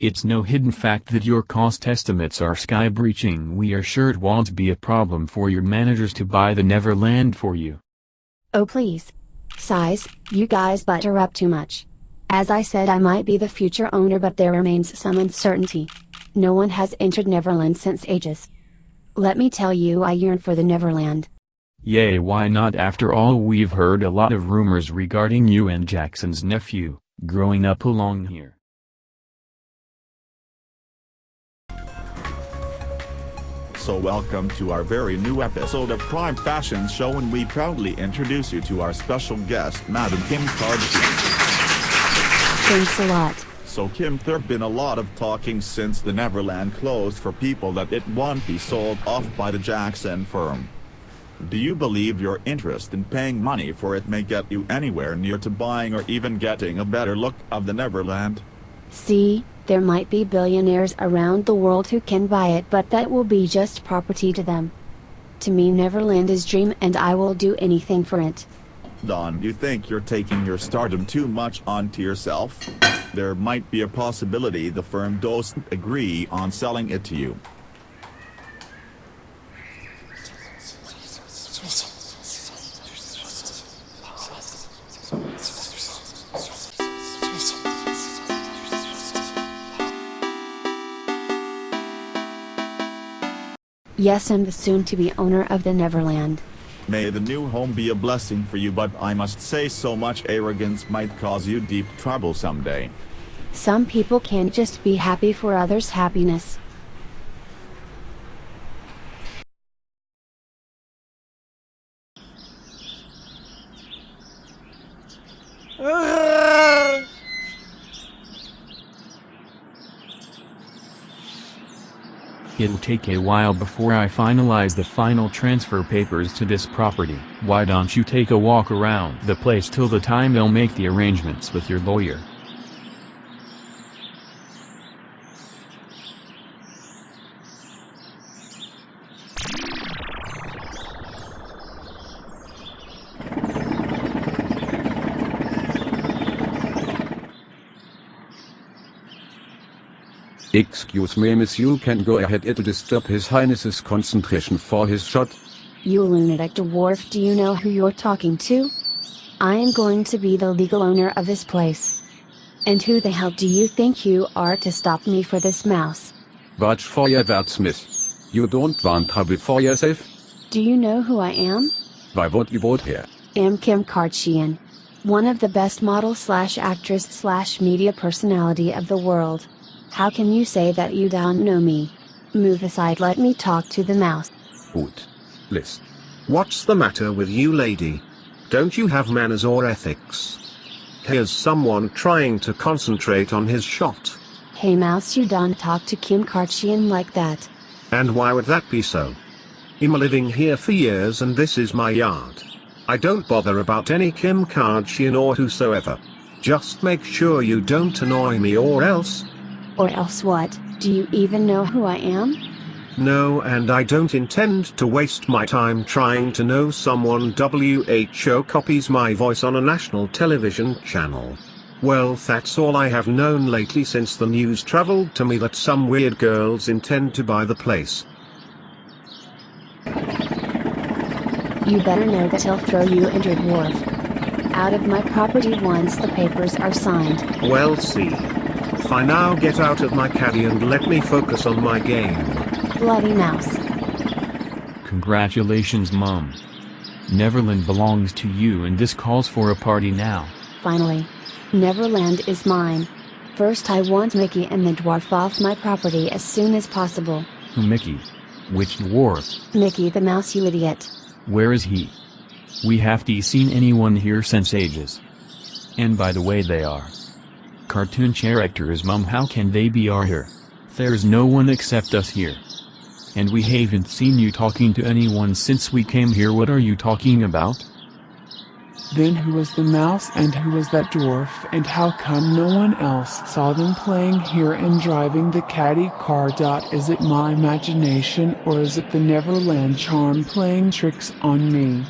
It's no hidden fact that your cost estimates are sky-breaching we are sure it won't be a problem for your managers to buy the Neverland for you. Oh please. Size, you guys butter up too much. As I said I might be the future owner but there remains some uncertainty. No one has entered Neverland since ages. Let me tell you I yearn for the Neverland. Yay why not after all we've heard a lot of rumors regarding you and Jackson's nephew, growing up along here. So welcome to our very new episode of Crime Fashion Show and we proudly introduce you to our special guest Madam Kim Kardashian. Thanks a lot. So Kim there have been a lot of talking since the Neverland closed for people that it won't be sold off by the Jackson firm. Do you believe your interest in paying money for it may get you anywhere near to buying or even getting a better look of the Neverland? See, there might be billionaires around the world who can buy it but that will be just property to them. To me Neverland is dream and I will do anything for it. Don, you think you're taking your stardom too much onto yourself? There might be a possibility the firm doesn't agree on selling it to you. Yes I'm the soon-to-be owner of the Neverland. May the new home be a blessing for you but I must say so much arrogance might cause you deep trouble someday. Some people can't just be happy for others' happiness. It'll take a while before I finalize the final transfer papers to this property. Why don't you take a walk around the place till the time they'll make the arrangements with your lawyer? Excuse me miss you can go ahead it'll disturb his highness's concentration for his shot. You lunatic dwarf do you know who you're talking to? I am going to be the legal owner of this place. And who the hell do you think you are to stop me for this mouse? Watch for your wordsmith. You don't want trouble for yourself? Do you know who I am? Why would you vote here? I am Kim Kardashian. One of the best model slash actress slash media personality of the world. How can you say that you don't know me? Move aside let me talk to the mouse. Gut. Liz. What's the matter with you lady? Don't you have manners or ethics? Here's someone trying to concentrate on his shot. Hey mouse you don't talk to Kim Kardashian like that. And why would that be so? I'm living here for years and this is my yard. I don't bother about any Kim Kardashian or whosoever. Just make sure you don't annoy me or else. Or else what, do you even know who I am? No and I don't intend to waste my time trying to know someone WHO copies my voice on a national television channel. Well that's all I have known lately since the news traveled to me that some weird girls intend to buy the place. You better know that he'll throw you and your dwarf out of my property once the papers are signed. Well see. If I now get out of my caddy and let me focus on my game. Bloody mouse. Congratulations mom. Neverland belongs to you and this calls for a party now. Finally. Neverland is mine. First I want Mickey and the dwarf off my property as soon as possible. Who Mickey? Which dwarf? Mickey the mouse you idiot. Where is he? We haven't seen anyone here since ages. And by the way they are. Cartoon characters mum how can they be are here? There's no one except us here. And we haven't seen you talking to anyone since we came here what are you talking about? Then who was the mouse and who was that dwarf and how come no one else saw them playing here and driving the caddy car. Is it my imagination or is it the Neverland charm playing tricks on me?